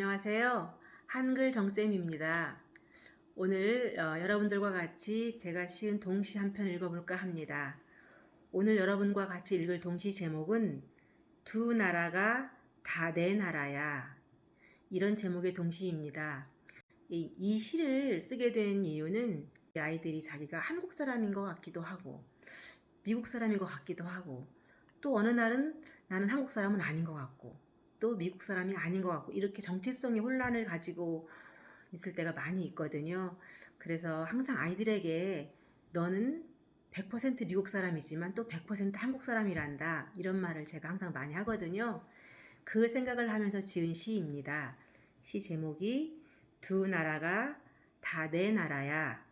안녕하세요. 한글 정쌤입니다. 오늘 어, 여러분들과 같이 제가 시은 동시 한 편 읽어볼까 합니다. 오늘 여러분과 같이 읽을 동시 제목은 두 나라가 다 내 나라야. 이런 제목의 동시입니다. 이, 이 시를 쓰게 된 이유는 아이들이 자기가 한국 사람인 것 같기도 하고 미국 사람인 것 같기도 하고 또 어느 날은 나는 한국 사람은 아닌 것 같고 또 미국 사람이 아닌 것 같고 이렇게 정체성의 혼란을 가지고 있을 때가 많이 있거든요. 그래서 항상 아이들에게 너는 100% 미국 사람이지만 또 100% 한국 사람이란다. 이런 말을 제가 항상 많이 하거든요. 그 생각을 하면서 지은 시입니다. 시 제목이 두 나라가 다 내 나라야.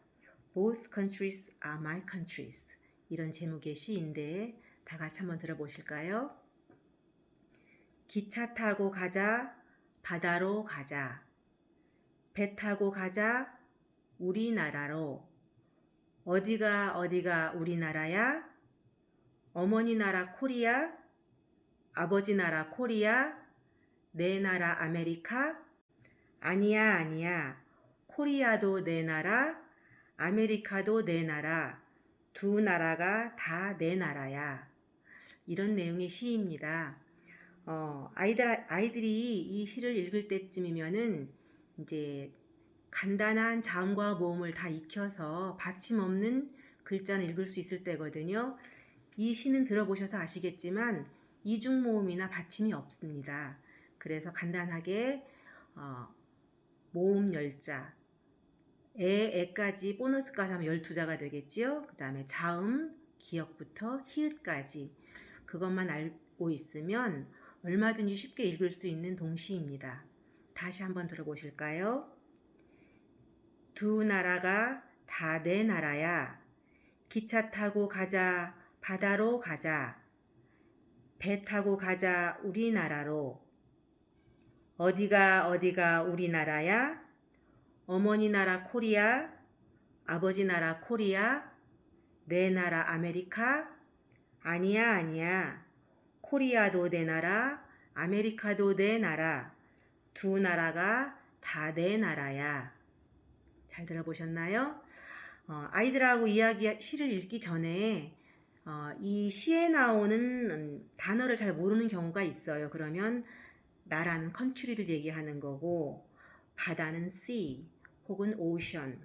Both countries are my countries. 이런 제목의 시인데 다 같이 한번 들어보실까요? 기차 타고 가자, 바다로 가자. 배 타고 가자, 우리나라로. 어디가 어디가 우리나라야? 어머니 나라 코리아, 아버지 나라 코리아, 내 나라 아메리카? 아니야, 아니야. 코리아도 내 나라, 아메리카도 내 나라. 두 나라가 다 내 나라야. 이런 내용의 시입니다. 어, 아이들, 아이들이 이 시를 읽을 때쯤이면은 이제 간단한 자음과 모음을 다 익혀서 받침 없는 글자는 읽을 수 있을 때거든요. 이 시는 들어보셔서 아시겠지만 이중 모음이나 받침이 없습니다. 그래서 간단하게 어, 모음 열자, 에, 에까지 보너스까지 하면 12자가 되겠지요. 그 다음에 자음, 기역부터 히읗까지 그것만 알고 있으면 얼마든지 쉽게 읽을 수 있는 동시입니다. 다시 한번 들어보실까요? 두 나라가 다 내 나라야. 기차 타고 가자, 바다로 가자. 배 타고 가자, 우리나라로. 어디가 어디가 우리나라야? 어머니 나라 코리아, 아버지 나라 코리아, 내 나라 아메리카? 아니야, 아니야. 코리아도 내 나라, 아메리카도 내 나라. 두 나라가 다 내 나라야. 잘 들어보셨나요? 어, 아이들하고 이야기 시를 읽기 전에 어, 이 시에 나오는 음, 단어를 잘 모르는 경우가 있어요. 그러면 나라는 country를 얘기하는 거고 바다는 sea 혹은 ocean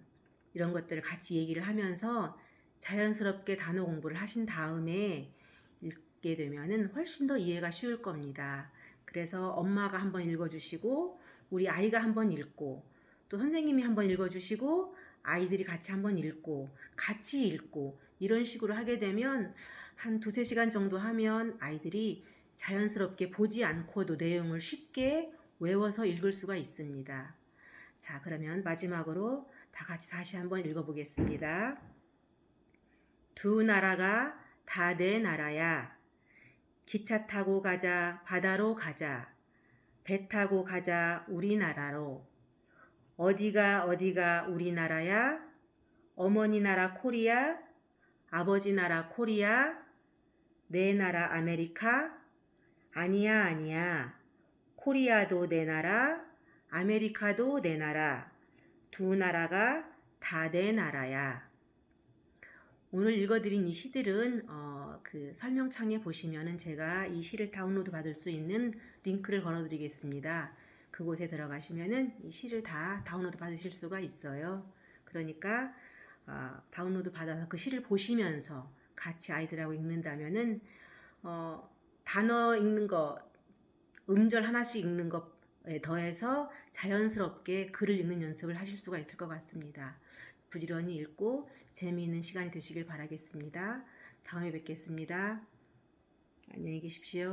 이런 것들을 같이 얘기를 하면서 자연스럽게 단어 공부를 하신 다음에 읽게 되면은 훨씬 더 이해가 쉬울 겁니다. 그래서 엄마가 한번 읽어주시고 우리 아이가 한번 읽고 또 선생님이 한번 읽어주시고 아이들이 같이 한번 읽고 같이 읽고 이런 식으로 하게 되면 한 두세 시간 정도 하면 아이들이 자연스럽게 보지 않고도 내용을 쉽게 외워서 읽을 수가 있습니다. 자, 그러면 마지막으로 다 같이 다시 한번 읽어보겠습니다. 두 나라가 다 내 나라야. 기차 타고 가자, 바다로 가자. 배 타고 가자, 우리나라로. 어디가 어디가 우리나라야? 어머니 나라 코리아, 아버지 나라 코리아, 내 나라 아메리카? 아니야, 아니야. 코리아도 내 나라, 아메리카도 내 나라. 두 나라가 다 내 나라야. 오늘 읽어드린 이 시들은 어, 그 설명창에 보시면은 제가 이 시를 다운로드 받을 수 있는 링크를 걸어드리겠습니다. 그곳에 들어가시면은 이 시를 다 다운로드 받으실 수가 있어요. 그러니까 어, 다운로드 받아서 그 시를 보시면서 같이 아이들하고 읽는다면은 어, 단어 읽는 거, 음절 하나씩 읽는 것에 더해서 자연스럽게 글을 읽는 연습을 하실 수가 있을 것 같습니다. 부지런히 읽고 재미있는 시간이 되시길 바라겠습니다. 다음에 뵙겠습니다. 안녕히 계십시오.